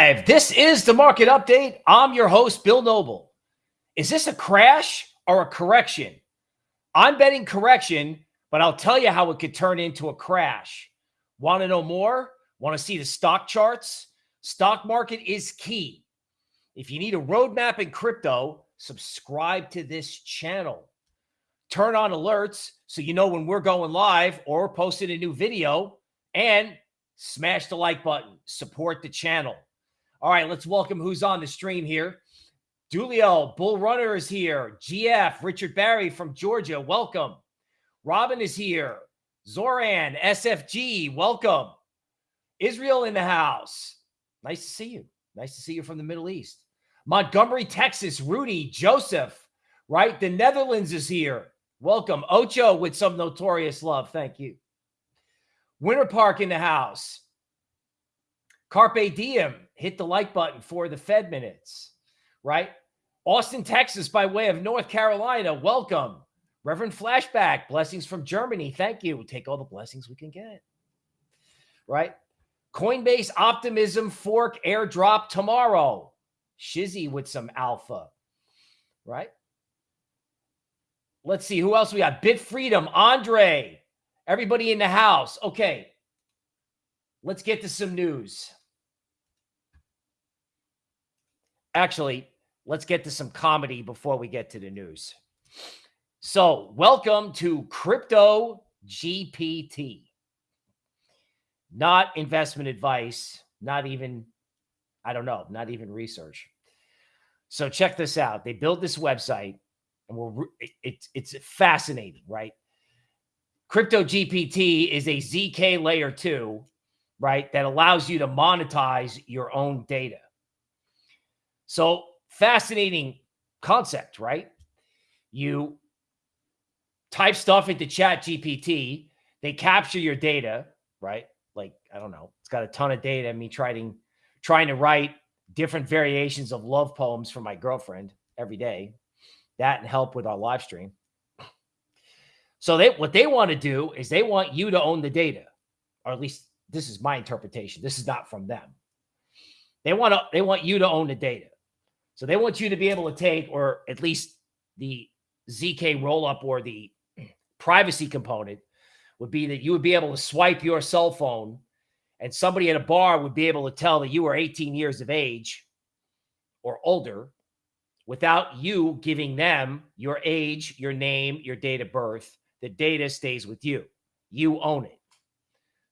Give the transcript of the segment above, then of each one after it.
Live. This is the market update. I'm your host, Bill Noble. Is this a crash or a correction? I'm betting correction, but I'll tell you how it could turn into a crash. Want to know more? Want to see the stock charts? Stock market is key. If you need a roadmap in crypto, subscribe to this channel. Turn on alerts so you know when we're going live or posting a new video and smash the like button, support the channel. All right, let's welcome who's on the stream here. Dulio, Bull Runner is here. GF, Richard Barry from Georgia, welcome. Robin is here. Zoran, SFG, welcome. Israel in the house. Nice to see you. Nice to see you from the Middle East. Montgomery, Texas, Rudy, Joseph, right? The Netherlands is here. Welcome. Ocho with some notorious love. Thank you. Winter Park in the house. Carpe Diem, hit the like button for the Fed minutes, right? Austin, Texas, by way of North Carolina, welcome. Reverend Flashback, blessings from Germany. Thank you. We'll take all the blessings we can get, right? Coinbase Optimism Fork airdrop tomorrow. Shizzy with some alpha, right? Let's see who else we got. Bit Freedom, Andre, Everybody in the house. Okay. Let's get to some news. Actually, let's get to some comedy before we get to the news. So, welcome to Crypto GPT. Not investment advice, not even, I don't know, not even research. So, check this out. They built this website and we're, it's, it's fascinating, right? Crypto GPT is a ZK layer two, right? That allows you to monetize your own data. So fascinating concept, right? You type stuff into chat GPT, they capture your data, right? Like, I don't know, it's got a ton of data. Me trying, trying to write different variations of love poems for my girlfriend every day. That and help with our live stream. So they what they want to do is they want you to own the data, or at least this is my interpretation. This is not from them. They want to they want you to own the data. So they want you to be able to take, or at least the ZK rollup or the privacy component would be that you would be able to swipe your cell phone and somebody at a bar would be able to tell that you are 18 years of age or older without you giving them your age, your name, your date of birth, the data stays with you. You own it.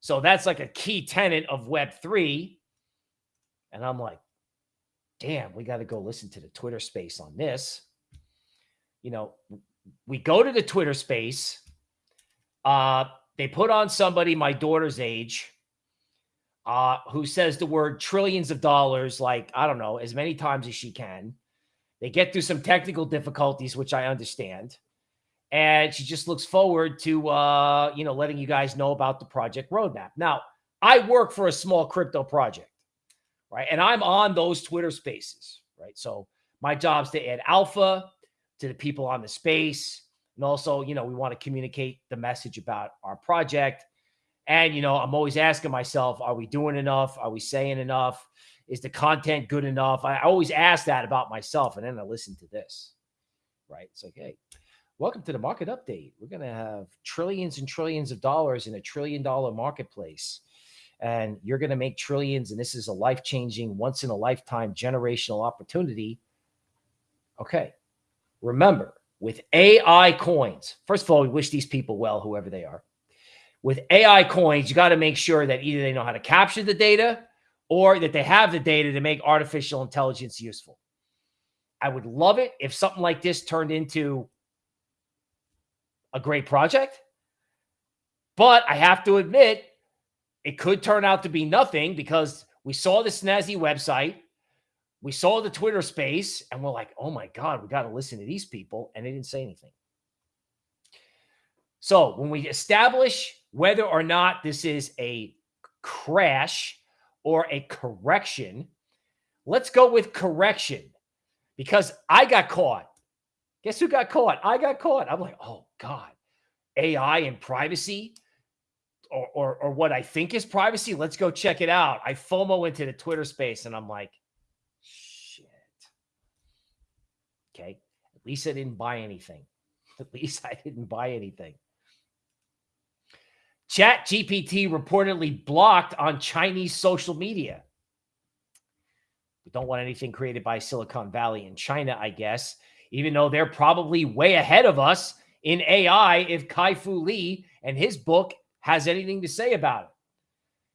So that's like a key tenet of Web3. And I'm like, damn, we got to go listen to the Twitter space on this. You know, we go to the Twitter space. Uh, they put on somebody my daughter's age uh, who says the word trillions of dollars, like, I don't know, as many times as she can. They get through some technical difficulties, which I understand and she just looks forward to uh, you know letting you guys know about the project roadmap. Now, I work for a small crypto project, right? And I'm on those Twitter spaces, right? So my job is to add alpha to the people on the space. And also, you know, we want to communicate the message about our project. And, you know, I'm always asking myself, are we doing enough? Are we saying enough? Is the content good enough? I always ask that about myself. And then I listen to this, right? It's like, hey, Welcome to the market update. We're going to have trillions and trillions of dollars in a trillion dollar marketplace. And you're going to make trillions. And this is a life changing, once in a lifetime generational opportunity. Okay. Remember, with AI coins, first of all, we wish these people well, whoever they are. With AI coins, you got to make sure that either they know how to capture the data or that they have the data to make artificial intelligence useful. I would love it if something like this turned into a great project. But I have to admit, it could turn out to be nothing because we saw the snazzy website, we saw the Twitter space, and we're like, oh my God, we got to listen to these people. And they didn't say anything. So when we establish whether or not this is a crash or a correction, let's go with correction because I got caught. Guess who got caught? I got caught. I'm like, oh God, AI and privacy. Or, or, or what I think is privacy. Let's go check it out. I FOMO into the Twitter space and I'm like, shit. Okay. At least I didn't buy anything. At least I didn't buy anything. Chat GPT reportedly blocked on Chinese social media. We don't want anything created by Silicon Valley in China, I guess, even though they're probably way ahead of us in AI if Kai Fu Lee and his book has anything to say about it,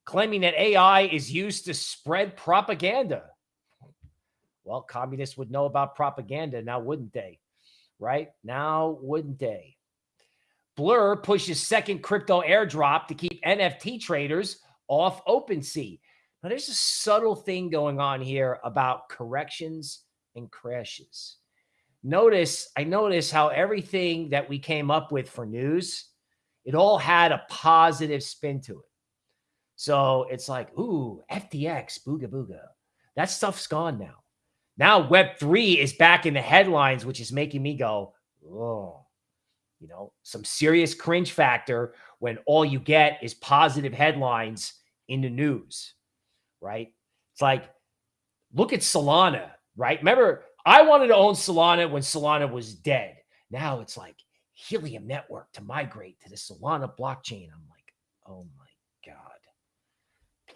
claiming that AI is used to spread propaganda. Well, communists would know about propaganda now, wouldn't they? Right? Now, wouldn't they? Blur pushes second crypto airdrop to keep NFT traders off OpenSea. Now, there's a subtle thing going on here about corrections and crashes. Notice, I notice how everything that we came up with for news, it all had a positive spin to it. So it's like, ooh, FTX, booga booga. That stuff's gone now. Now Web3 is back in the headlines, which is making me go, oh, you know, some serious cringe factor when all you get is positive headlines in the news, right? It's like, look at Solana, right? Remember, I wanted to own Solana when Solana was dead. Now it's like Helium Network to migrate to the Solana blockchain. I'm like, oh my God.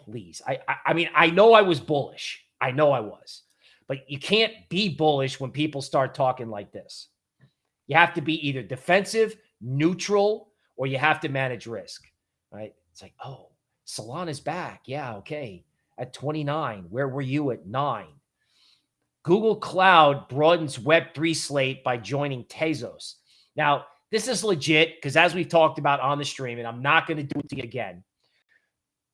Please. I, I, I mean, I know I was bullish. I know I was. But you can't be bullish when people start talking like this. You have to be either defensive, neutral, or you have to manage risk, right? It's like, oh, Solana's back. Yeah, okay. At 29, where were you at nine? Google Cloud broadens Web3 slate by joining Tezos. Now, this is legit because as we've talked about on the stream, and I'm not going to do it again.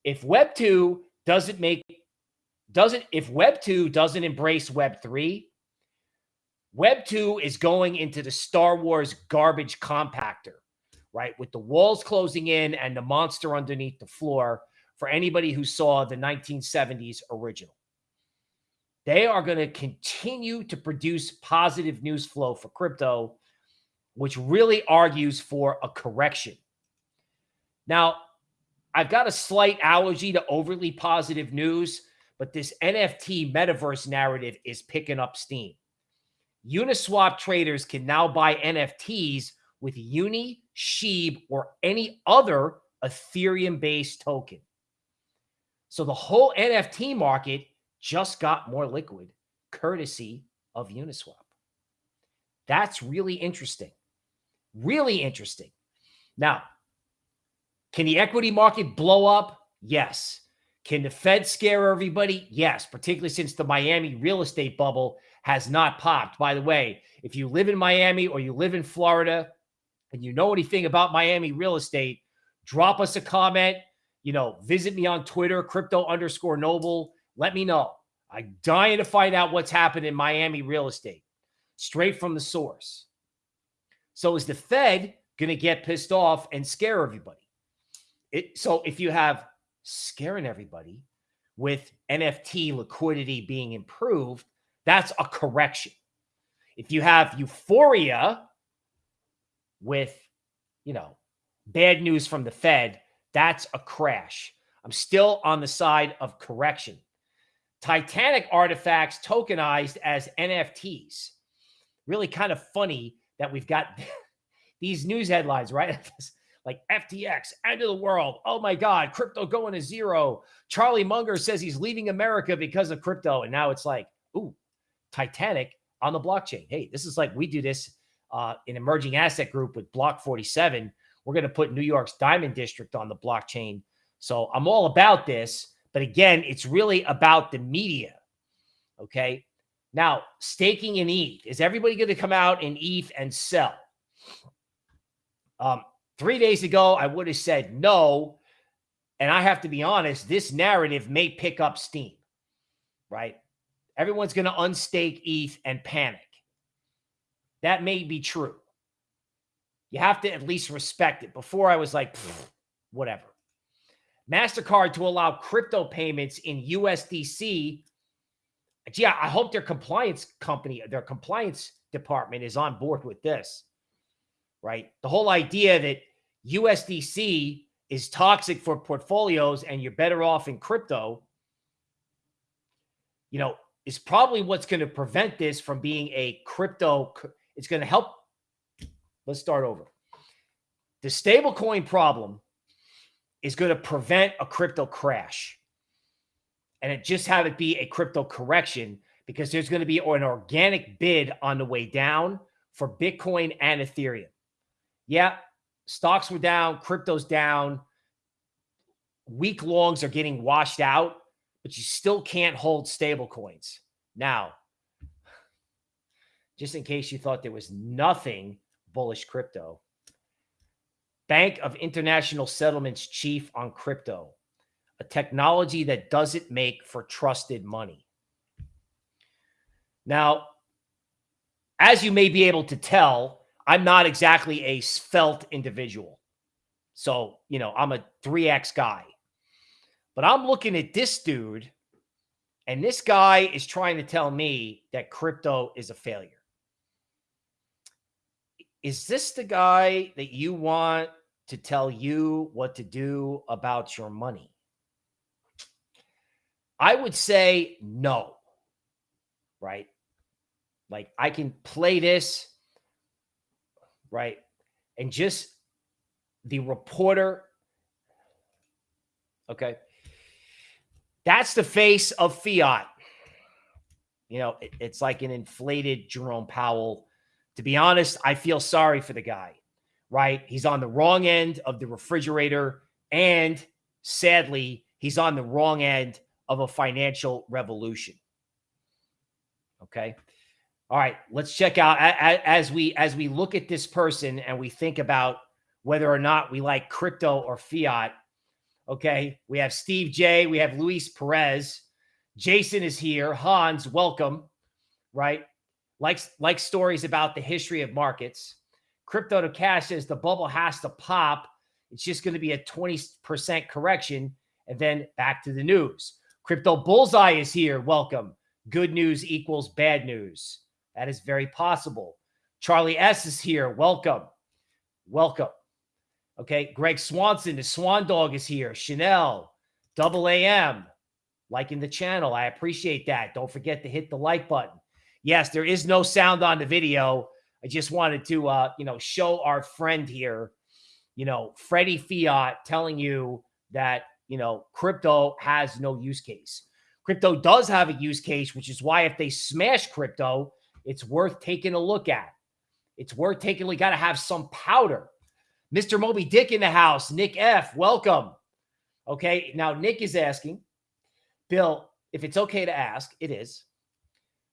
If Web2 doesn't make, doesn't, if Web2 doesn't embrace Web3, Web 2 is going into the Star Wars garbage compactor, right? With the walls closing in and the monster underneath the floor for anybody who saw the 1970s original. They are going to continue to produce positive news flow for crypto, which really argues for a correction. Now, I've got a slight allergy to overly positive news, but this NFT metaverse narrative is picking up steam. Uniswap traders can now buy NFTs with Uni, Sheeb, or any other Ethereum based token. So the whole NFT market just got more liquid courtesy of Uniswap. That's really interesting. Really interesting. Now, can the equity market blow up? Yes. Can the Fed scare everybody? Yes, particularly since the Miami real estate bubble has not popped. By the way, if you live in Miami or you live in Florida and you know anything about Miami real estate, drop us a comment. You know, visit me on Twitter, crypto underscore noble. Let me know. I'm dying to find out what's happened in Miami real estate straight from the source. So is the Fed going to get pissed off and scare everybody? It, so if you have scaring everybody with NFT liquidity being improved, that's a correction. If you have euphoria with, you know, bad news from the Fed, that's a crash. I'm still on the side of correction. Titanic artifacts tokenized as NFTs. Really kind of funny that we've got these news headlines, right? like FTX, end of the world. Oh my God, crypto going to zero. Charlie Munger says he's leaving America because of crypto. And now it's like, ooh, Titanic on the blockchain. Hey, this is like we do this uh, in emerging asset group with Block 47. We're going to put New York's Diamond District on the blockchain. So I'm all about this. But again, it's really about the media. Okay. Now, staking in ETH. Is everybody going to come out in ETH and sell? Um, three days ago, I would have said no. And I have to be honest, this narrative may pick up steam, right? everyone's going to unstake ETH and panic. That may be true. You have to at least respect it. Before I was like, whatever. MasterCard to allow crypto payments in USDC. Gee, I hope their compliance company, their compliance department is on board with this, right? The whole idea that USDC is toxic for portfolios and you're better off in crypto, you know, is probably what's going to prevent this from being a crypto. It's going to help. Let's start over. The stablecoin problem is going to prevent a crypto crash. And it just have it be a crypto correction because there's going to be an organic bid on the way down for Bitcoin and Ethereum. Yeah, stocks were down, crypto's down. weak longs are getting washed out, but you still can't hold stable coins. Now, just in case you thought there was nothing bullish crypto, Bank of International Settlements chief on crypto, a technology that doesn't make for trusted money. Now, as you may be able to tell, I'm not exactly a svelte individual. So, you know, I'm a 3X guy. But I'm looking at this dude, and this guy is trying to tell me that crypto is a failure. Is this the guy that you want to tell you what to do about your money? I would say no, right? Like I can play this, right? And just the reporter. Okay. That's the face of fiat. You know, it, it's like an inflated Jerome Powell. To be honest, I feel sorry for the guy, right? He's on the wrong end of the refrigerator. And sadly, he's on the wrong end of a financial revolution. Okay. All right, let's check out as we as we look at this person and we think about whether or not we like crypto or fiat. Okay, we have Steve J, we have Luis Perez, Jason is here, Hans, welcome. Right, likes like stories about the history of markets. Crypto to cash says the bubble has to pop. It's just going to be a 20% correction and then back to the news. Crypto Bullseye is here. Welcome. Good news equals bad news. That is very possible. Charlie S is here. Welcome. Welcome. Okay. Greg Swanson, the Swan Dog is here. Chanel, Double AM, liking the channel. I appreciate that. Don't forget to hit the like button. Yes, there is no sound on the video. I just wanted to, uh, you know, show our friend here, you know, Freddie Fiat telling you that, you know, crypto has no use case. Crypto does have a use case, which is why if they smash crypto, it's worth taking a look at. It's worth taking. We got to have some powder. Mr. Moby Dick in the house. Nick F. Welcome. Okay. Now, Nick is asking, Bill, if it's okay to ask, it is.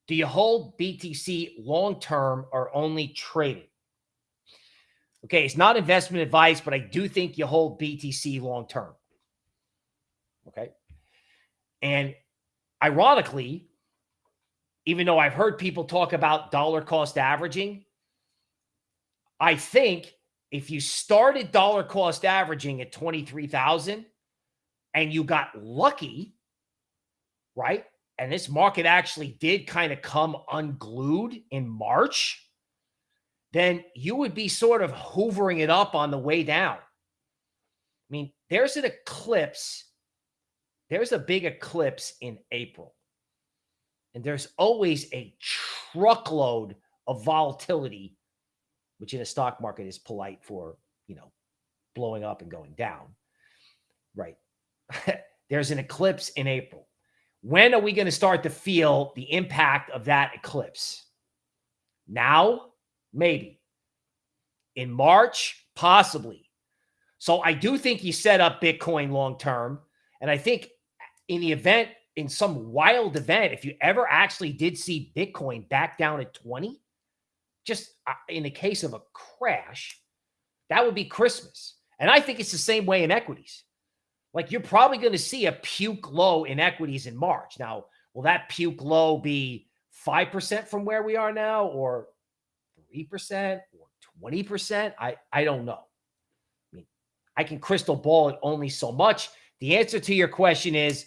Do you hold BTC long term or only trade it? Okay. It's not investment advice, but I do think you hold BTC long term. Okay. And ironically, even though I've heard people talk about dollar cost averaging, I think if you started dollar cost averaging at 23,000 and you got lucky, right? And this market actually did kind of come unglued in March, then you would be sort of hoovering it up on the way down. I mean, there's an eclipse. There's a big eclipse in April. And there's always a truckload of volatility, which in a stock market is polite for, you know, blowing up and going down. Right. there's an eclipse in April. When are we going to start to feel the impact of that eclipse? Now, maybe. In March, possibly. So I do think he set up Bitcoin long term. And I think in the event in some wild event, if you ever actually did see Bitcoin back down at 20, just uh, in the case of a crash, that would be Christmas. And I think it's the same way in equities. Like you're probably going to see a puke low in equities in March. Now, will that puke low be 5% from where we are now or 3% or 20%? I, I don't know. I mean, I can crystal ball it only so much. The answer to your question is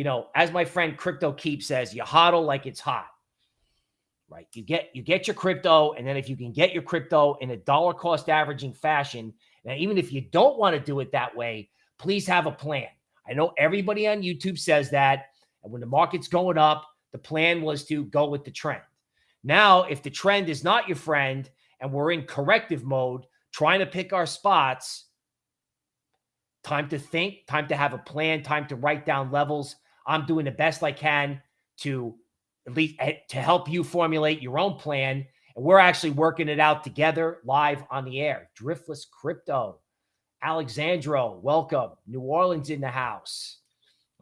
you know, as my friend Crypto Keep says, you hodl like it's hot. Right. You get you get your crypto, and then if you can get your crypto in a dollar cost averaging fashion, Now, even if you don't want to do it that way, please have a plan. I know everybody on YouTube says that. And when the market's going up, the plan was to go with the trend. Now, if the trend is not your friend and we're in corrective mode, trying to pick our spots, time to think, time to have a plan, time to write down levels. I'm doing the best I can to at least eh, to help you formulate your own plan. And we're actually working it out together live on the air. Driftless Crypto, Alexandro, welcome. New Orleans in the house.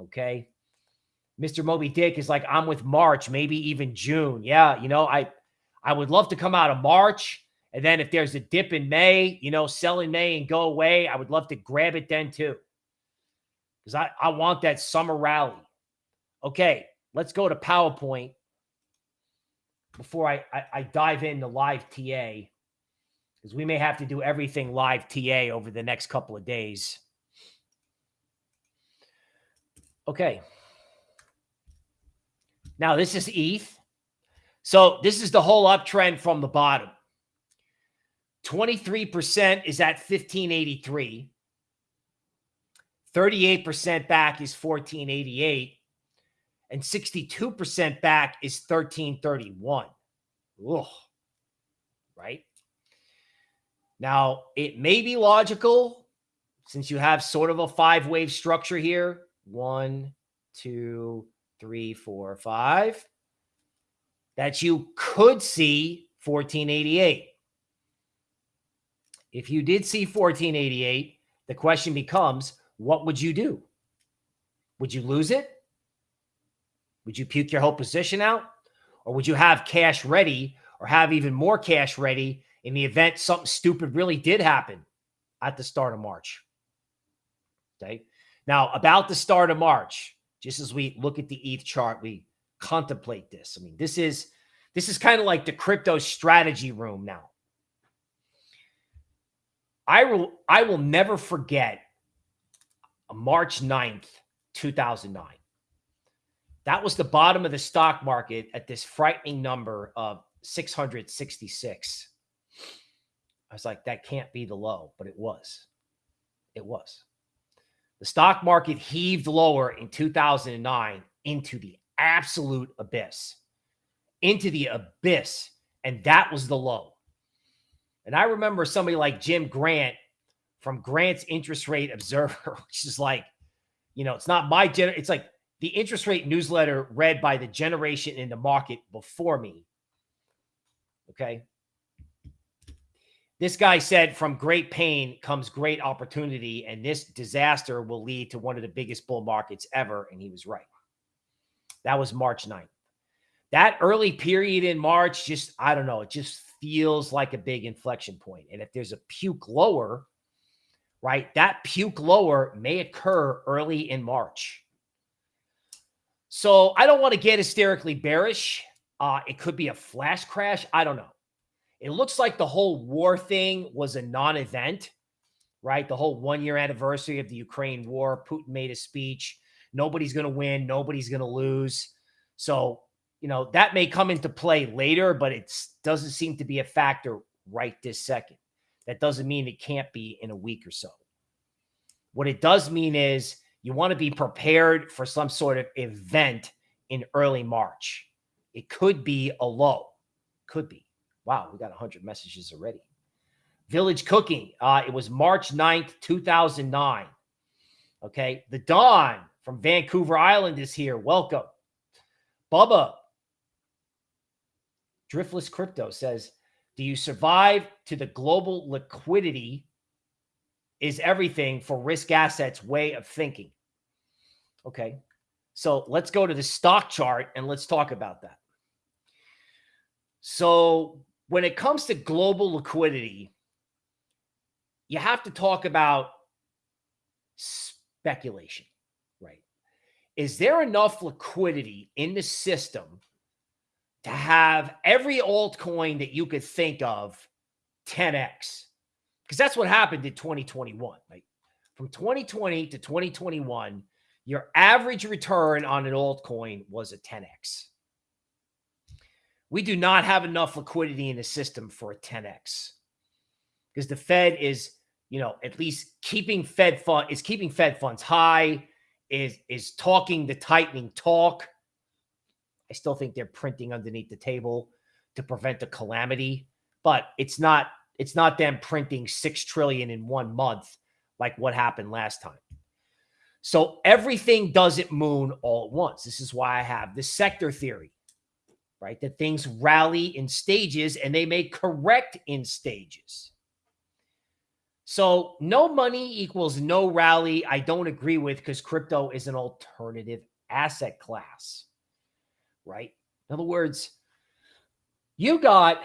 Okay. Mr. Moby Dick is like, I'm with March, maybe even June. Yeah, you know, I I would love to come out of March. And then if there's a dip in May, you know, sell in May and go away, I would love to grab it then too. Because I, I want that summer rally. Okay, let's go to PowerPoint before I, I, I dive into live TA. Because we may have to do everything live TA over the next couple of days. Okay. Now, this is ETH. So this is the whole uptrend from the bottom. 23% is at 1583. 38% back is 1488. And 62% back is 1331. Ugh. Right? Now, it may be logical since you have sort of a five wave structure here. One, two, three, four, five. That you could see 1488. If you did see 1488, the question becomes what would you do? Would you lose it? Would you puke your whole position out? Or would you have cash ready or have even more cash ready in the event something stupid really did happen at the start of March? Okay. Now, about the start of March, just as we look at the ETH chart, we contemplate this. I mean, this is this is kind of like the crypto strategy room now. I will I will never forget March 9th, 2009. That was the bottom of the stock market at this frightening number of 666. I was like, that can't be the low, but it was. It was. The stock market heaved lower in 2009 into the absolute abyss, into the abyss. And that was the low. And I remember somebody like Jim Grant from Grant's Interest Rate Observer, which is like, you know, it's not my gen. It's like the interest rate newsletter read by the generation in the market before me. Okay. This guy said, from great pain comes great opportunity, and this disaster will lead to one of the biggest bull markets ever. And he was right. That was March 9th. That early period in March, just, I don't know, it just feels like a big inflection point. And if there's a puke lower, right, that puke lower may occur early in March. So I don't want to get hysterically bearish. Uh, it could be a flash crash. I don't know. It looks like the whole war thing was a non event, right? The whole one year anniversary of the Ukraine war. Putin made a speech. Nobody's going to win. Nobody's going to lose. So you know, that may come into play later, but it doesn't seem to be a factor right this second. That doesn't mean it can't be in a week or so. What it does mean is you want to be prepared for some sort of event in early March. It could be a low. Could be. Wow, we got 100 messages already. Village Cooking. Uh, it was March 9th, 2009. Okay. The Dawn from Vancouver Island is here. Welcome. Bubba, Driftless Crypto says, Do you survive to the global liquidity is everything for risk assets way of thinking? Okay. So let's go to the stock chart and let's talk about that. So when it comes to global liquidity, you have to talk about speculation, right? Is there enough liquidity in the system to have every altcoin that you could think of 10x because that's what happened in 2021 right from 2020 to 2021 your average return on an altcoin was a 10x we do not have enough liquidity in the system for a 10x because the fed is you know, at least keeping Fed fund is keeping Fed funds high, is is talking the tightening talk. I still think they're printing underneath the table to prevent a calamity, but it's not it's not them printing 6 trillion in one month like what happened last time. So everything doesn't moon all at once. This is why I have the sector theory, right? That things rally in stages and they may correct in stages. So no money equals no rally. I don't agree with because crypto is an alternative asset class, right? In other words, you got,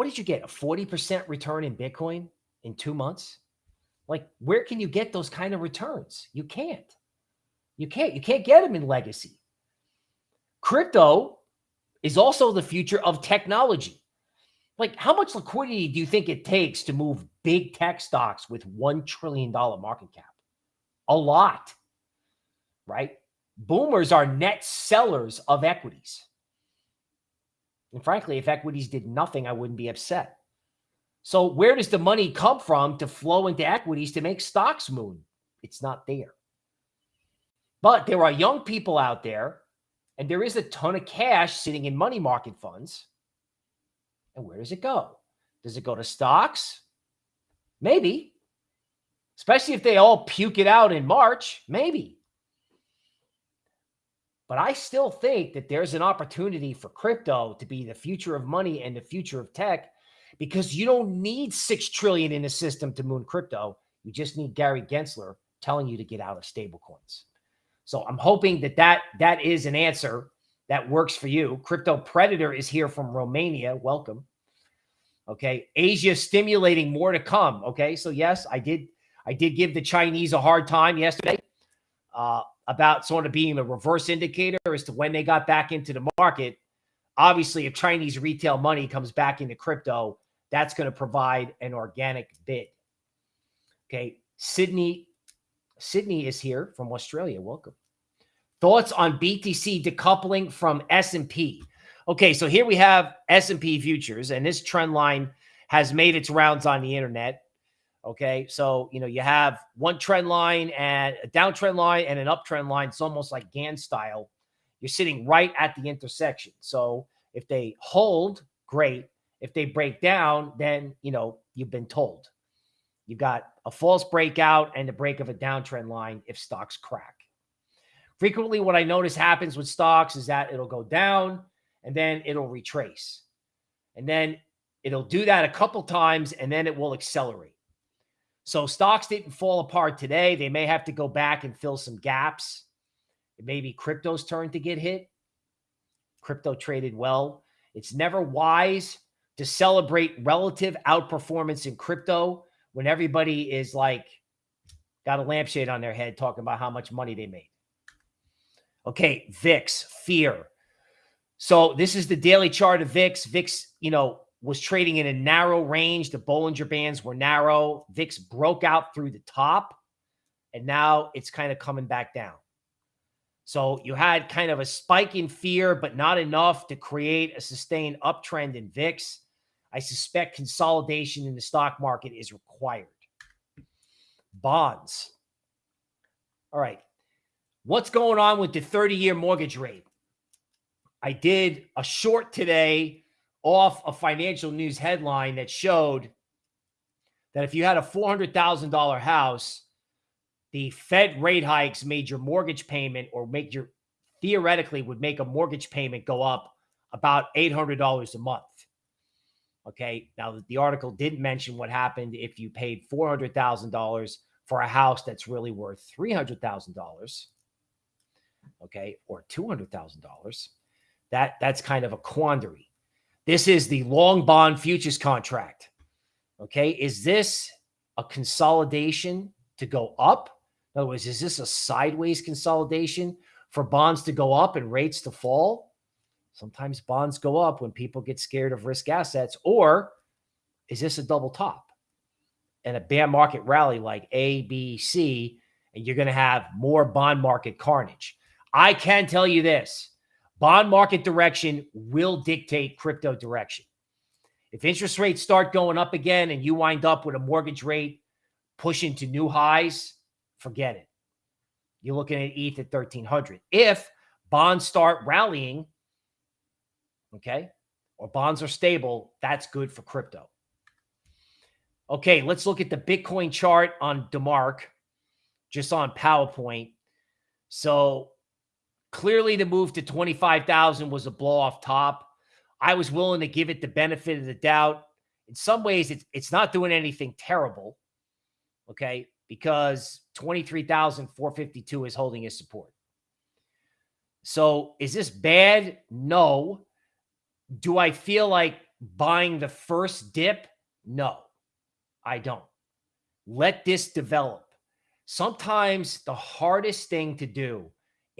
what did you get? A 40% return in Bitcoin in two months? Like, where can you get those kind of returns? You can't. You can't. You can't get them in legacy. Crypto is also the future of technology like how much liquidity do you think it takes to move big tech stocks with $1 trillion market cap? A lot, right? Boomers are net sellers of equities. And frankly, if equities did nothing, I wouldn't be upset. So where does the money come from to flow into equities to make stocks moon? It's not there. But there are young people out there, and there is a ton of cash sitting in money market funds and where does it go? Does it go to stocks? Maybe. Especially if they all puke it out in March. Maybe. But I still think that there's an opportunity for crypto to be the future of money and the future of tech because you don't need 6 trillion in the system to moon crypto. You just need Gary Gensler telling you to get out of stablecoins. So I'm hoping that that, that is an answer that works for you. Crypto Predator is here from Romania. Welcome. Okay. Asia stimulating more to come. Okay. So yes, I did. I did give the Chinese a hard time yesterday uh, about sort of being a reverse indicator as to when they got back into the market. Obviously, if Chinese retail money comes back into crypto, that's going to provide an organic bid. Okay. Sydney, Sydney is here from Australia. Welcome. Thoughts on BTC decoupling from S&P? Okay, so here we have S&P futures, and this trend line has made its rounds on the internet. Okay, so you know you have one trend line and a downtrend line and an uptrend line. It's almost like Gann style. You're sitting right at the intersection. So if they hold, great. If they break down, then you know you've been told. You've got a false breakout and the break of a downtrend line if stocks crack. Frequently, what I notice happens with stocks is that it'll go down and then it'll retrace. And then it'll do that a couple times and then it will accelerate. So stocks didn't fall apart today. They may have to go back and fill some gaps. It may be crypto's turn to get hit. Crypto traded well. It's never wise to celebrate relative outperformance in crypto when everybody is like got a lampshade on their head talking about how much money they made. Okay, VIX, fear. So this is the daily chart of VIX. VIX, you know, was trading in a narrow range. The Bollinger Bands were narrow. VIX broke out through the top, and now it's kind of coming back down. So you had kind of a spike in fear, but not enough to create a sustained uptrend in VIX. I suspect consolidation in the stock market is required. Bonds. All right. What's going on with the 30 year mortgage rate? I did a short today off a financial news headline that showed that if you had a $400,000 house, the Fed rate hikes made your mortgage payment or make your theoretically would make a mortgage payment go up about $800 a month. Okay. Now, the article didn't mention what happened if you paid $400,000 for a house that's really worth $300,000 okay, or $200,000, that that's kind of a quandary. This is the long bond futures contract. Okay, is this a consolidation to go up? In other words, is this a sideways consolidation for bonds to go up and rates to fall? Sometimes bonds go up when people get scared of risk assets, or is this a double top and a bear market rally like A, B, C, and you're going to have more bond market carnage? I can tell you this bond market direction will dictate crypto direction. If interest rates start going up again and you wind up with a mortgage rate pushing to new highs, forget it. You're looking at ETH at 1300. If bonds start rallying, okay, or bonds are stable, that's good for crypto. Okay, let's look at the Bitcoin chart on DeMark, just on PowerPoint. So clearly the move to 25,000 was a blow off top. I was willing to give it the benefit of the doubt. In some ways, it's, it's not doing anything terrible, okay, because 23,452 is holding its support. So is this bad? No. Do I feel like buying the first dip? No, I don't. Let this develop. Sometimes the hardest thing to do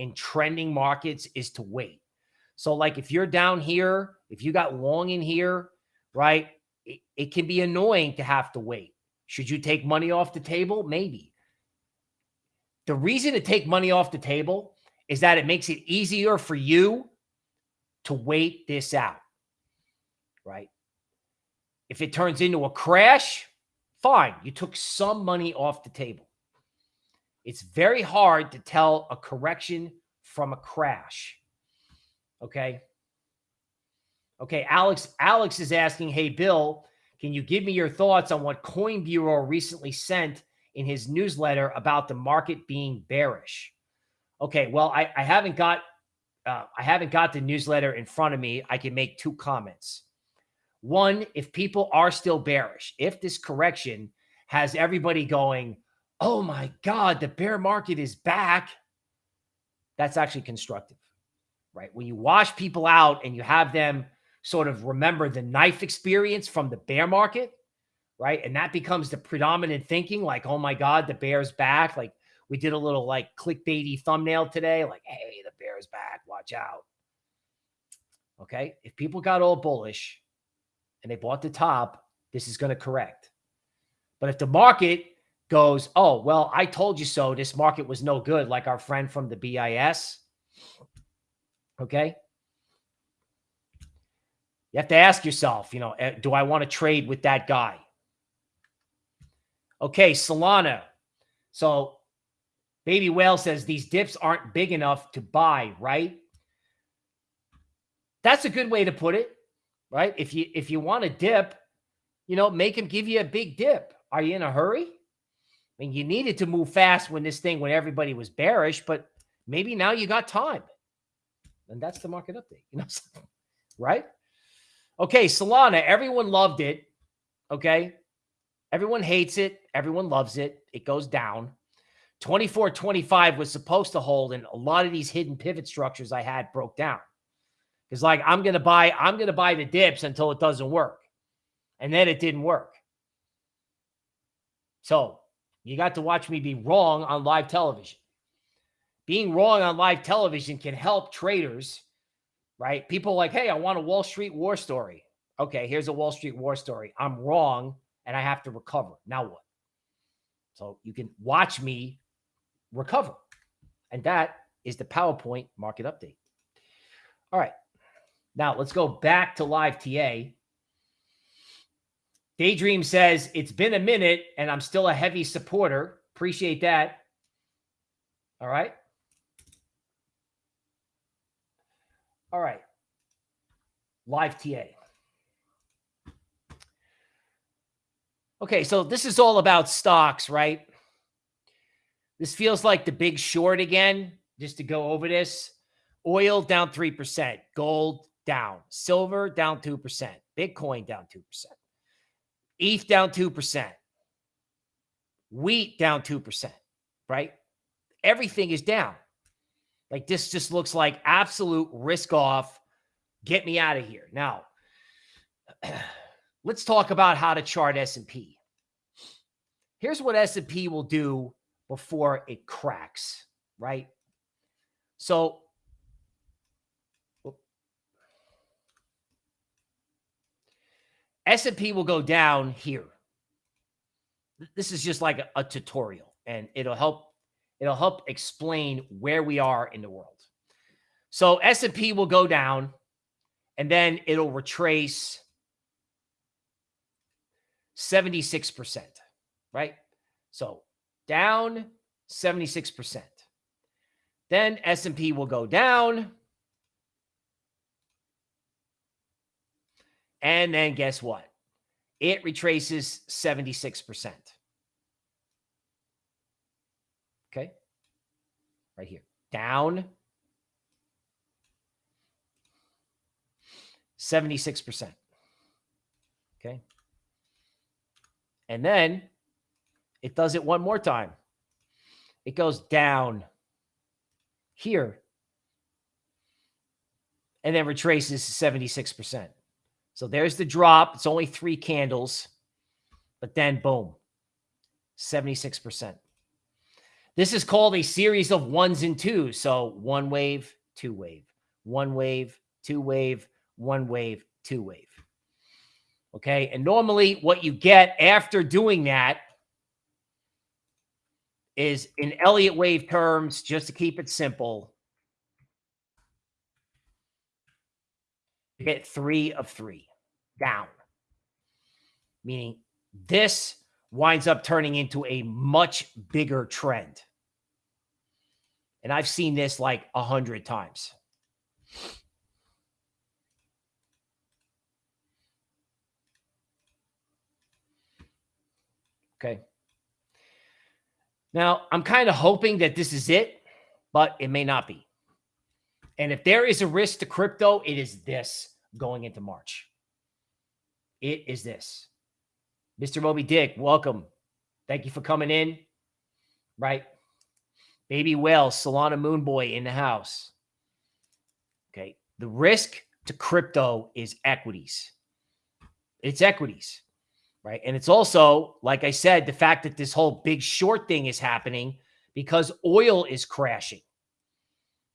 in trending markets is to wait. So, like if you're down here, if you got long in here, right, it, it can be annoying to have to wait. Should you take money off the table? Maybe. The reason to take money off the table is that it makes it easier for you to wait this out right? If it turns into a crash, fine. You took some money off the table. It's very hard to tell a correction from a crash. Okay. Okay. Alex, Alex is asking, Hey, Bill, can you give me your thoughts on what Coin Bureau recently sent in his newsletter about the market being bearish? Okay. Well, I, I haven't got, uh, I haven't got the newsletter in front of me. I can make two comments. One, if people are still bearish, if this correction has everybody going, oh my God, the bear market is back, that's actually constructive, right? When you wash people out and you have them sort of remember the knife experience from the bear market, right? And that becomes the predominant thinking like, oh my God, the bear's back. Like we did a little like clickbaity thumbnail today, like, hey, the bear's back, watch out. Okay. If people got all bullish, and they bought the top, this is going to correct. But if the market goes, oh, well, I told you so, this market was no good, like our friend from the BIS, okay? You have to ask yourself, you know, eh, do I want to trade with that guy? Okay, Solana. So Baby Whale says these dips aren't big enough to buy, right? That's a good way to put it right? If you if you want to dip, you know, make him give you a big dip. Are you in a hurry? Mean, you needed to move fast when this thing when everybody was bearish, but maybe now you got time. And that's the market update, you know, right? Okay, Solana, everyone loved it. Okay. Everyone hates it. Everyone loves it. It goes down. 24 25 was supposed to hold, and a lot of these hidden pivot structures I had broke down. Because like I'm gonna buy, I'm gonna buy the dips until it doesn't work. And then it didn't work. So you got to watch me be wrong on live television. Being wrong on live television can help traders, right? People like, hey, I want a Wall Street war story. Okay, here's a Wall Street war story. I'm wrong and I have to recover. Now what? So you can watch me recover. And that is the PowerPoint market update. All right. Now let's go back to live TA. Daydream says it's been a minute and I'm still a heavy supporter. Appreciate that. All right. All right. Live TA. Okay, so this is all about stocks, right? This feels like the big short again, just to go over this. Oil down 3%, gold down. Silver down 2%. Bitcoin down 2%. ETH down 2%. Wheat down 2%, right? Everything is down. Like this just looks like absolute risk off. Get me out of here. Now, let's talk about how to chart S&P. Here's what S&P will do before it cracks, right? So S&P will go down here. This is just like a, a tutorial and it'll help it'll help explain where we are in the world. So S&P will go down and then it'll retrace 76%, right? So down 76%. Then S&P will go down. And then guess what? It retraces 76%. Okay. Right here. Down 76%. Okay. And then it does it one more time. It goes down here and then retraces 76%. So there's the drop. It's only three candles, but then boom, 76%. This is called a series of ones and twos. So one wave, two wave, one wave, two wave, one wave, two wave. Okay. And normally what you get after doing that is in Elliott wave terms, just to keep it simple, you get three of three down, meaning this winds up turning into a much bigger trend. And I've seen this like a hundred times. Okay. Now, I'm kind of hoping that this is it, but it may not be. And if there is a risk to crypto, it is this going into March. It is this. Mr. Moby Dick, welcome. Thank you for coming in. Right. Baby Whale, Solana Moonboy in the house. Okay. The risk to crypto is equities. It's equities right? And it's also, like I said, the fact that this whole big short thing is happening because oil is crashing.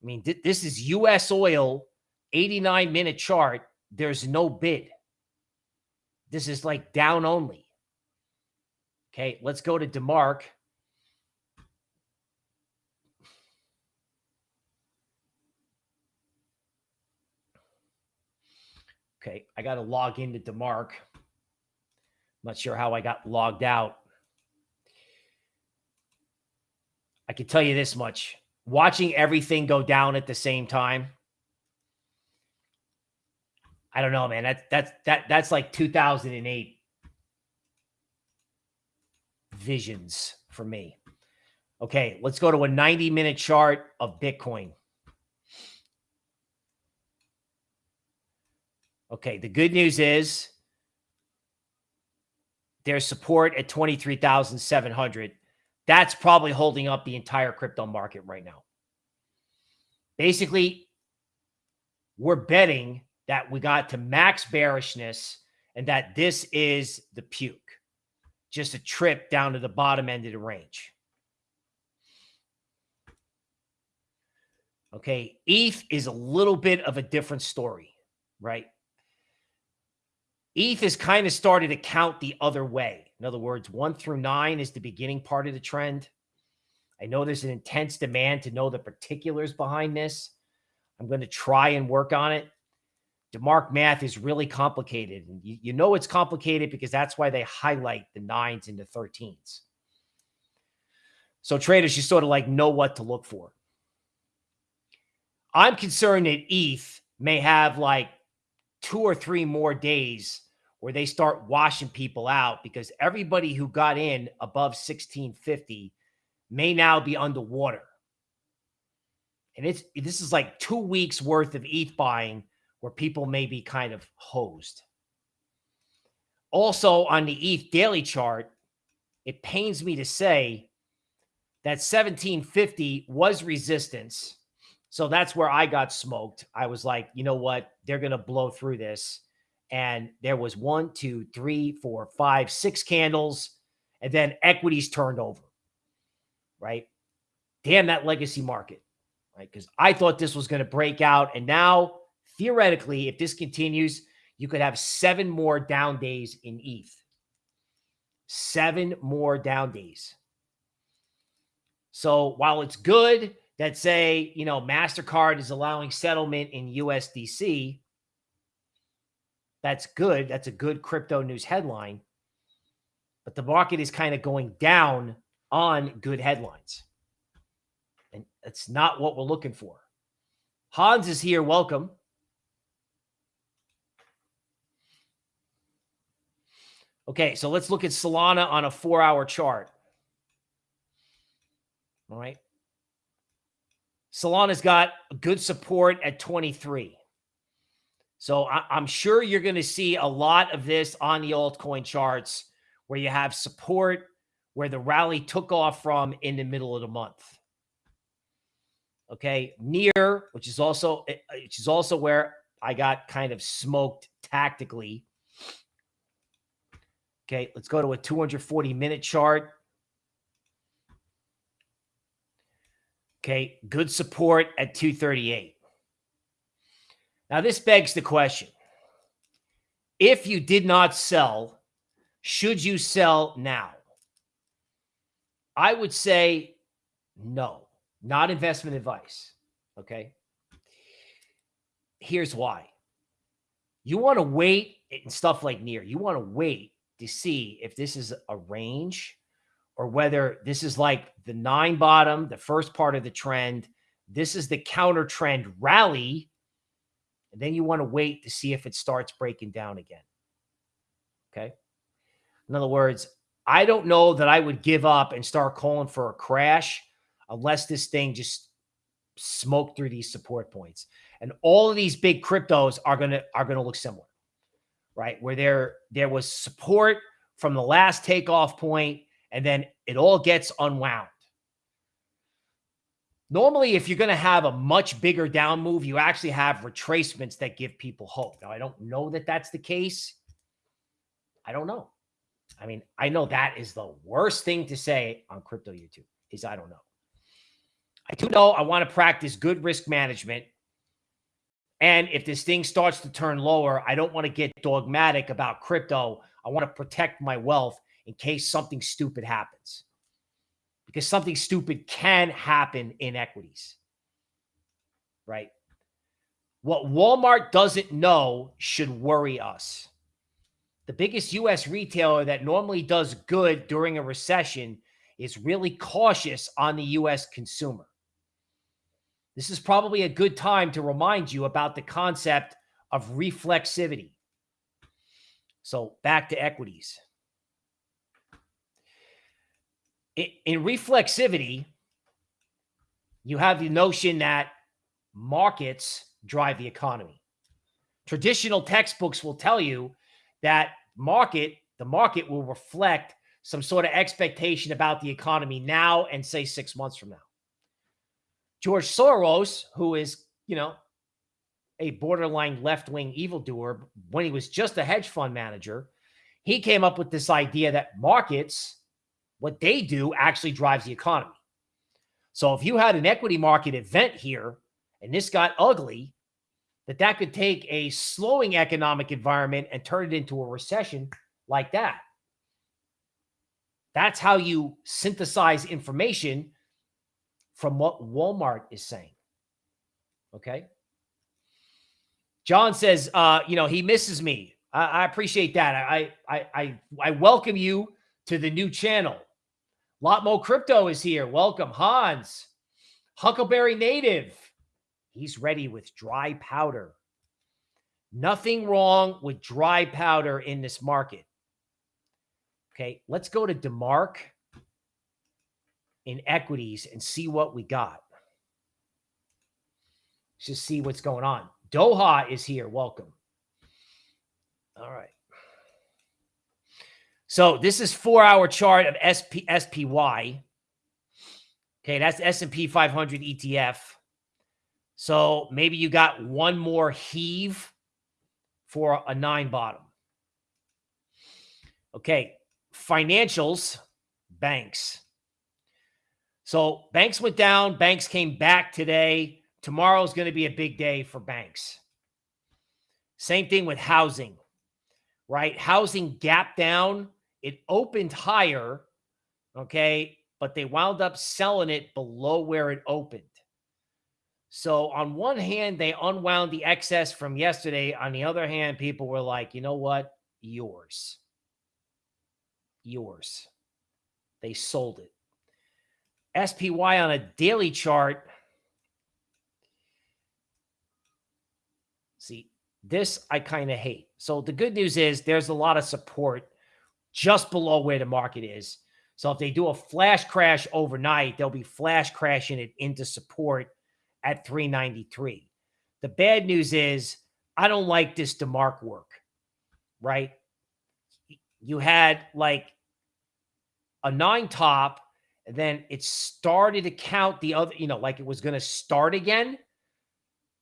I mean, th this is U.S. oil, 89 minute chart. There's no bid. This is like down only. Okay, let's go to DeMark. Okay, I got to log into DeMark. Not sure how I got logged out. I can tell you this much. Watching everything go down at the same time. I don't know, man. That's that's that that's like 2008 visions for me. Okay, let's go to a 90 minute chart of Bitcoin. Okay, the good news is there's support at 23,700. That's probably holding up the entire crypto market right now. Basically, we're betting that we got to max bearishness and that this is the puke, just a trip down to the bottom end of the range. Okay, ETH is a little bit of a different story, right? ETH has kind of started to count the other way. In other words, one through nine is the beginning part of the trend. I know there's an intense demand to know the particulars behind this. I'm going to try and work on it. DeMark math is really complicated. And you, you know it's complicated because that's why they highlight the nines and the 13s. So traders, you sort of like know what to look for. I'm concerned that ETH may have like two or three more days where they start washing people out because everybody who got in above 1650 may now be underwater. And it's this is like two weeks worth of ETH buying where people may be kind of hosed. Also on the ETH daily chart, it pains me to say that 1750 was resistance. So that's where I got smoked. I was like, you know what? They're going to blow through this and there was one, two, three, four, five, six candles, and then equities turned over. Right? Damn that legacy market. Right? Because I thought this was going to break out. And now, theoretically, if this continues, you could have seven more down days in ETH. Seven more down days. So while it's good that say, you know, MasterCard is allowing settlement in USDC, that's good. That's a good crypto news headline. But the market is kind of going down on good headlines. And that's not what we're looking for. Hans is here. Welcome. Okay, so let's look at Solana on a four hour chart. All right. Solana's got good support at 23. So I, am sure you're going to see a lot of this on the altcoin charts where you have support where the rally took off from in the middle of the month. Okay, NEAR, which is also eh, which is also where I got kind of smoked tactically. Okay, let's go to a 240 minute chart. Okay, good support at 238. Now, this begs the question if you did not sell, should you sell now? I would say no, not investment advice. Okay. Here's why you want to wait and stuff like NEAR, you want to wait to see if this is a range or whether this is like the nine bottom, the first part of the trend. This is the counter trend rally and then you want to wait to see if it starts breaking down again. Okay. In other words, I don't know that I would give up and start calling for a crash unless this thing just smoked through these support points. And all of these big cryptos are going to are going to look similar. Right? Where there there was support from the last takeoff point and then it all gets unwound. Normally, if you're going to have a much bigger down move, you actually have retracements that give people hope. Now, I don't know that that's the case. I don't know. I mean, I know that is the worst thing to say on crypto YouTube is I don't know. I do know I want to practice good risk management. And if this thing starts to turn lower, I don't want to get dogmatic about crypto. I want to protect my wealth in case something stupid happens because something stupid can happen in equities. Right? What Walmart doesn't know should worry us. The biggest US retailer that normally does good during a recession is really cautious on the US consumer. This is probably a good time to remind you about the concept of reflexivity. So back to equities in reflexivity, you have the notion that markets drive the economy. Traditional textbooks will tell you that market, the market will reflect some sort of expectation about the economy now and say six months from now. George Soros, who is, you know, a borderline left wing evildoer, when he was just a hedge fund manager, he came up with this idea that markets what they do actually drives the economy. So if you had an equity market event here and this got ugly, that that could take a slowing economic environment and turn it into a recession like that. That's how you synthesize information from what Walmart is saying. Okay. John says, uh, you know, he misses me. I, I appreciate that. I, I, I, I welcome you to the new channel. Lotmo Crypto is here. Welcome, Hans. Huckleberry Native. He's ready with dry powder. Nothing wrong with dry powder in this market. Okay, let's go to DeMark in equities and see what we got. Let's just see what's going on. Doha is here. Welcome. All right. So this is four hour chart of SP, SPY. Okay, that's S&P 500 ETF. So maybe you got one more heave for a nine bottom. Okay, financials, banks. So banks went down, banks came back today. Tomorrow is going to be a big day for banks. Same thing with housing, right? Housing gap down it opened higher, okay, but they wound up selling it below where it opened. So on one hand, they unwound the excess from yesterday. On the other hand, people were like, you know what? Yours. Yours. They sold it. SPY on a daily chart. See, this I kind of hate. So the good news is there's a lot of support just below where the market is. So if they do a flash crash overnight, they'll be flash crashing it into support at 393. The bad news is I don't like this DeMark work, right? You had like a nine top, then it started to count the other, you know, like it was going to start again.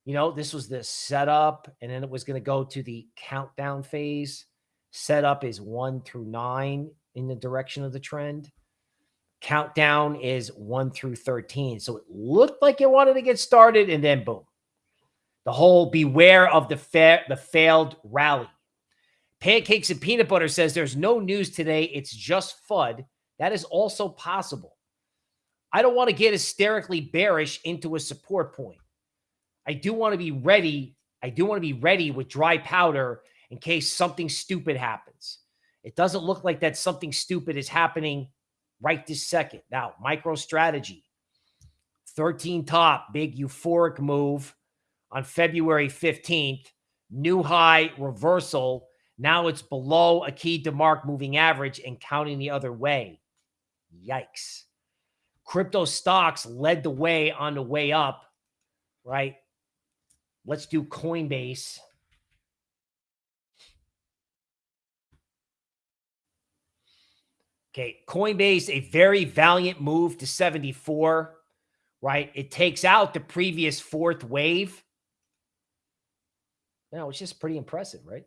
You know, this was the setup, and then it was going to go to the countdown phase. Setup is one through nine in the direction of the trend. Countdown is one through 13. So it looked like it wanted to get started, and then boom. The whole beware of the fa- the failed rally. Pancakes and peanut butter says there's no news today. It's just FUD. That is also possible. I don't want to get hysterically bearish into a support point. I do want to be ready. I do want to be ready with dry powder in case something stupid happens. It doesn't look like that something stupid is happening right this second. Now, MicroStrategy, 13 top, big euphoric move on February 15th, new high reversal. Now it's below a key DeMark moving average and counting the other way. Yikes. Crypto stocks led the way on the way up, right? Let's do Coinbase. Okay, Coinbase, a very valiant move to 74, right? It takes out the previous fourth wave. Now, it's just pretty impressive, right?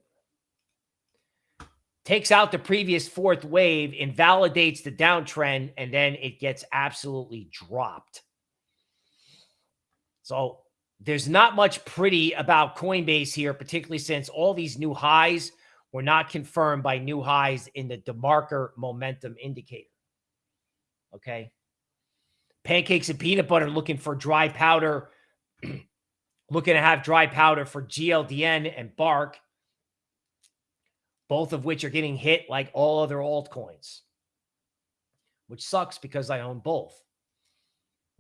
Takes out the previous fourth wave, invalidates the downtrend, and then it gets absolutely dropped. So there's not much pretty about Coinbase here, particularly since all these new highs – were not confirmed by new highs in the DeMarker momentum indicator. Okay. Pancakes and peanut butter looking for dry powder, looking to have dry powder for GLDN and Bark, both of which are getting hit like all other altcoins, which sucks because I own both.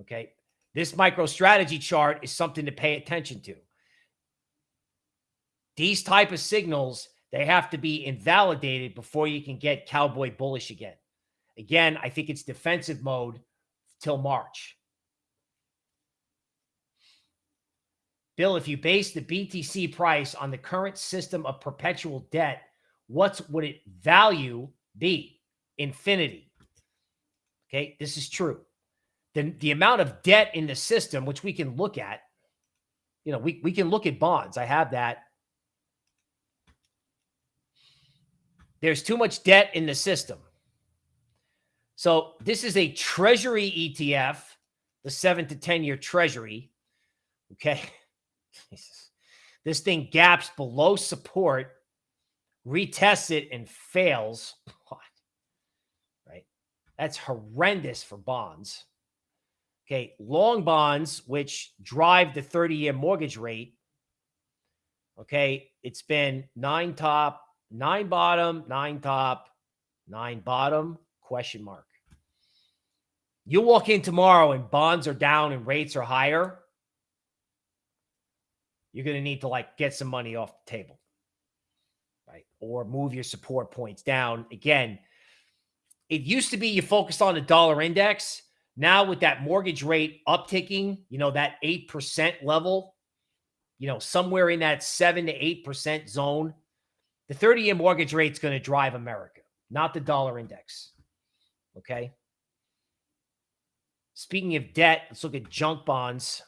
Okay. This MicroStrategy chart is something to pay attention to. These type of signals they have to be invalidated before you can get cowboy bullish again. Again, I think it's defensive mode till March. Bill, if you base the BTC price on the current system of perpetual debt, what would it value be? Infinity. Okay, this is true. The, the amount of debt in the system, which we can look at, you know, we, we can look at bonds. I have that There's too much debt in the system. So this is a treasury ETF, the seven to 10 year treasury. Okay. Jesus. this thing gaps below support, retests it and fails. Right. That's horrendous for bonds. Okay. Long bonds, which drive the 30 year mortgage rate. Okay. It's been nine top, Nine bottom, nine top, nine bottom, question mark. You walk in tomorrow and bonds are down and rates are higher. You're going to need to like get some money off the table? Or move your support points down. Again, it used to be you focused on the dollar index. Now with that mortgage rate upticking, you know, that 8% level, you know, somewhere in that 7 to 8% zone, the 30 year mortgage rate is going to drive America, not the dollar index. Okay. Speaking of debt, let's look at junk bonds.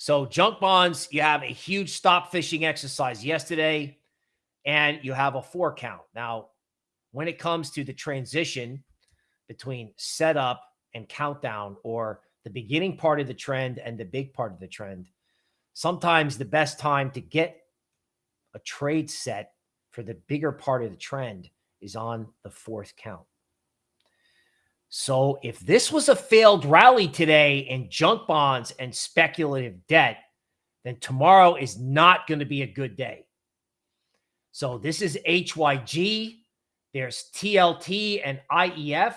So, junk bonds, you have a huge stop fishing exercise yesterday, and you have a four count. Now, when it comes to the transition between setup and countdown, or the beginning part of the trend and the big part of the trend, sometimes the best time to get a trade set for the bigger part of the trend is on the fourth count. So if this was a failed rally today in junk bonds and speculative debt, then tomorrow is not going to be a good day. So this is HYG. There's TLT and IEF,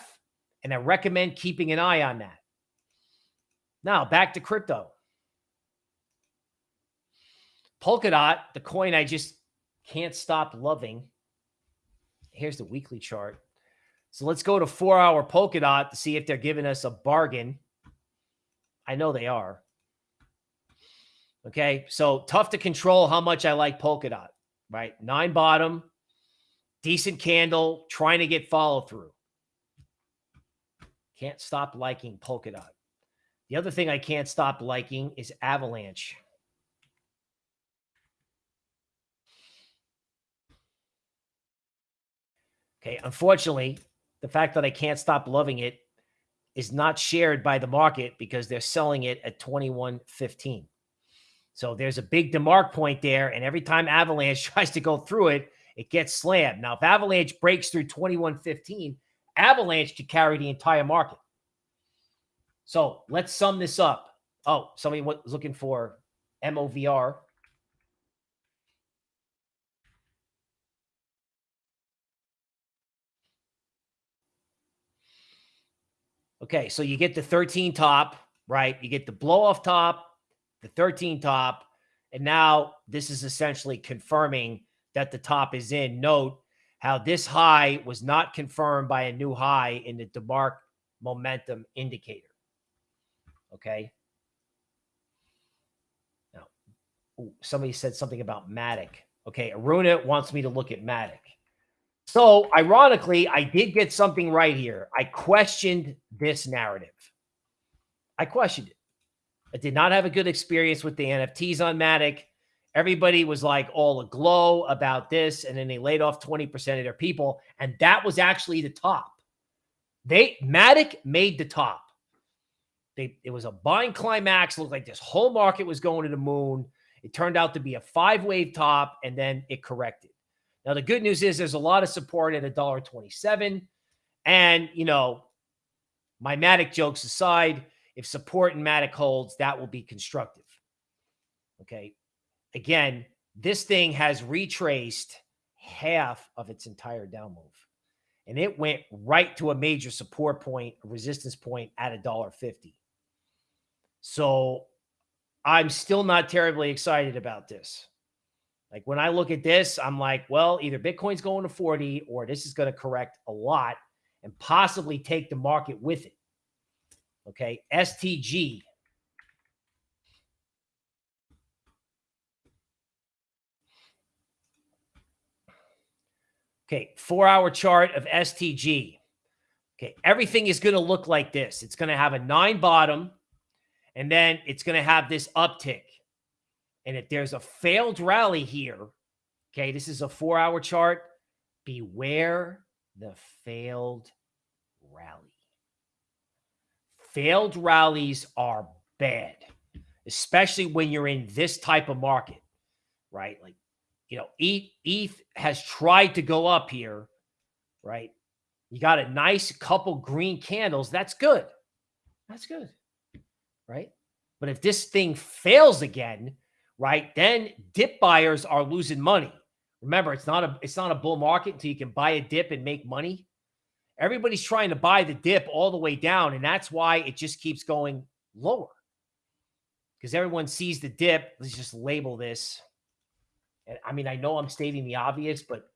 and I recommend keeping an eye on that. Now, back to crypto. Polkadot, the coin I just can't stop loving. Here's the weekly chart. So let's go to four hour Polkadot to see if they're giving us a bargain. I know they are. Okay. So tough to control how much I like Polkadot, right? Nine bottom, decent candle, trying to get follow through. Can't stop liking Polkadot. The other thing I can't stop liking is Avalanche. Okay. Unfortunately, the fact that I can't stop loving it is not shared by the market because they're selling it at 21.15. So there's a big demark point there. And every time Avalanche tries to go through it, it gets slammed. Now, if Avalanche breaks through 21.15, Avalanche could carry the entire market. So let's sum this up. Oh, somebody was looking for MOVR. Okay, so you get the 13 top, right? You get the blow off top, the 13 top, and now this is essentially confirming that the top is in. Note how this high was not confirmed by a new high in the DeMark momentum indicator. Okay. Now, ooh, somebody said something about Matic. Okay, Aruna wants me to look at Matic. So, ironically, I did get something right here. I questioned this narrative. I questioned it. I did not have a good experience with the NFTs on Matic. Everybody was like all aglow about this, and then they laid off 20% of their people, and that was actually the top. They Matic made the top. They it was a buying climax. Looked like this whole market was going to the moon. It turned out to be a five wave top, and then it corrected. Now, the good news is there's a lot of support at $1.27. And, you know, my Matic jokes aside, if support in Matic holds, that will be constructive. Okay. Again, this thing has retraced half of its entire down move. And it went right to a major support point, resistance point at a dollar fifty. So I'm still not terribly excited about this. Like when I look at this, I'm like, well, either Bitcoin's going to 40 or this is going to correct a lot and possibly take the market with it. Okay. STG. Okay. Four hour chart of STG. Okay. Everything is going to look like this. It's going to have a nine bottom and then it's going to have this uptick. And if there's a failed rally here, okay, this is a four hour chart. Beware the failed rally. Failed rallies are bad, especially when you're in this type of market, right? Like, you know, ETH, has tried to go up here, right? You got a nice couple green candles. That's good. That's good, right? But if this thing fails again, right? Then dip buyers are losing money. Remember, it's not a it's not a bull market until you can buy a dip and make money. Everybody's trying to buy the dip all the way down, and that's why it just keeps going lower. Because everyone sees the dip. Let's just label this. And I mean, I know I'm stating the obvious, but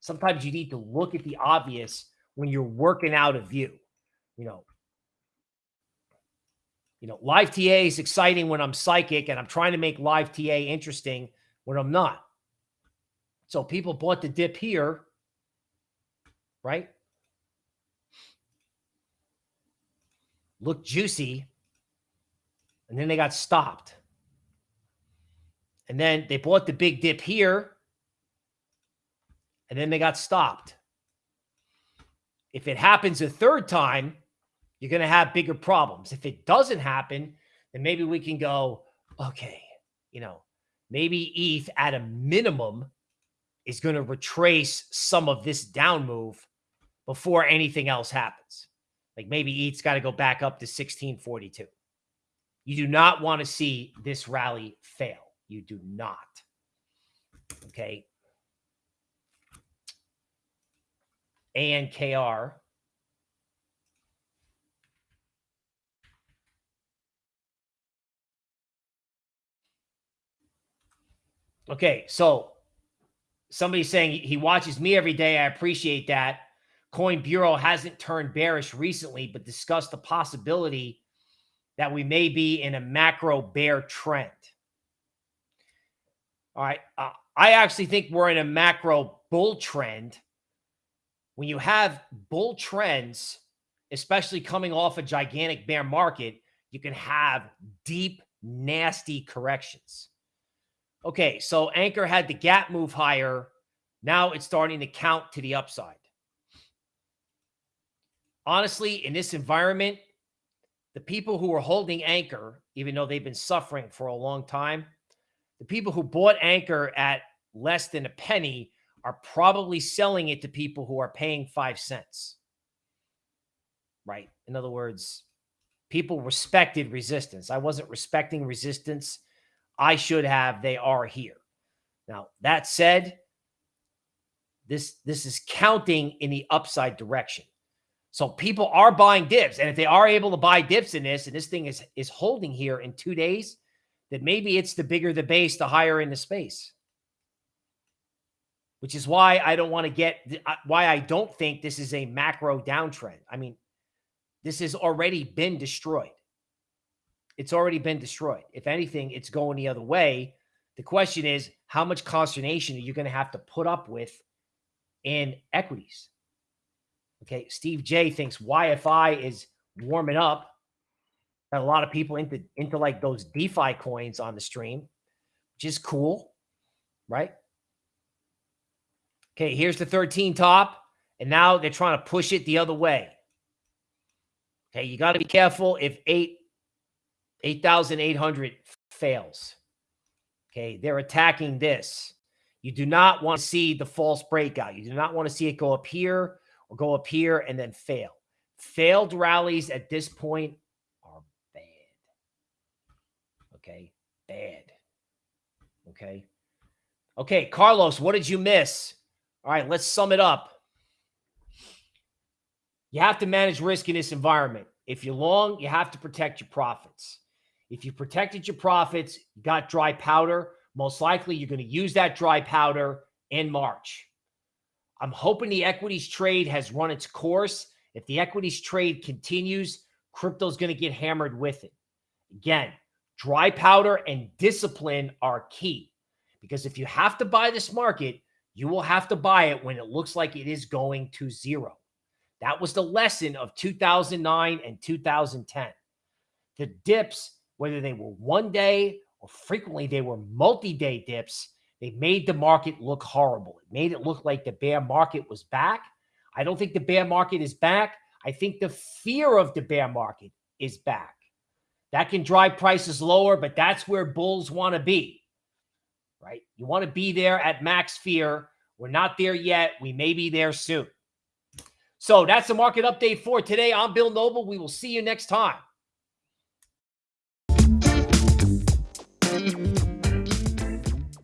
sometimes you need to look at the obvious when you're working out a view. You know, you know, live TA is exciting when I'm psychic and I'm trying to make live TA interesting when I'm not. So people bought the dip here, right? Looked juicy. And then they got stopped. And then they bought the big dip here. And then they got stopped. If it happens a third time, you're going to have bigger problems. If it doesn't happen, then maybe we can go, okay, you know, maybe ETH at a minimum is going to retrace some of this down move before anything else happens. Like maybe ETH's got to go back up to 1642. You do not want to see this rally fail. You do not. Okay. ANKR. Okay, so somebody's saying he watches me every day. I appreciate that. Coin Bureau hasn't turned bearish recently, but discussed the possibility that we may be in a macro bear trend. All right. Uh, I actually think we're in a macro bull trend. When you have bull trends, especially coming off a gigantic bear market, you can have deep, nasty corrections. Okay, so ANKR had the gap move higher. Now it's starting to count to the upside. Honestly, in this environment, the people who are holding ANKR, even though they've been suffering for a long time, the people who bought ANKR at less than a penny are probably selling it to people who are paying five cents. Right. In other words, people respected resistance. I wasn't respecting resistance I should have, they are here. Now, that said, this this is counting in the upside direction. So people are buying dips. And if they are able to buy dips in this, and this thing is is holding here in two days, that maybe it's the bigger the base, the higher in the space. Which is why I don't want to get uh, why I don't think this is a macro downtrend. I mean, this has already been destroyed it's already been destroyed. If anything, it's going the other way. The question is, how much consternation are you going to have to put up with in equities? Okay. Steve J thinks YFI is warming up. Got a lot of people into, into like those DeFi coins on the stream, which is cool. Right. Okay. Here's the 13 top. And now they're trying to push it the other way. Okay. You got to be careful if eight 8,800 fails. Okay. They're attacking this. You do not want to see the false breakout. You do not want to see it go up here or go up here and then fail. Failed rallies at this point are bad. Okay. Bad. Okay. Okay. Carlos, what did you miss? All right. Let's sum it up. You have to manage risk in this environment. If you're long, you have to protect your profits. If you protected your profits, got dry powder, most likely you're going to use that dry powder in March. I'm hoping the equities trade has run its course. If the equities trade continues, crypto's going to get hammered with it. Again, dry powder and discipline are key because if you have to buy this market, you will have to buy it when it looks like it is going to zero. That was the lesson of 2009 and 2010. The dips whether they were one day or frequently they were multi day dips, they made the market look horrible. It made it look like the bear market was back. I don't think the bear market is back. I think the fear of the bear market is back. That can drive prices lower, but that's where bulls want to be, right? You want to be there at max fear. We're not there yet. We may be there soon. So that's the market update for today. I'm Bill Noble. We will see you next time.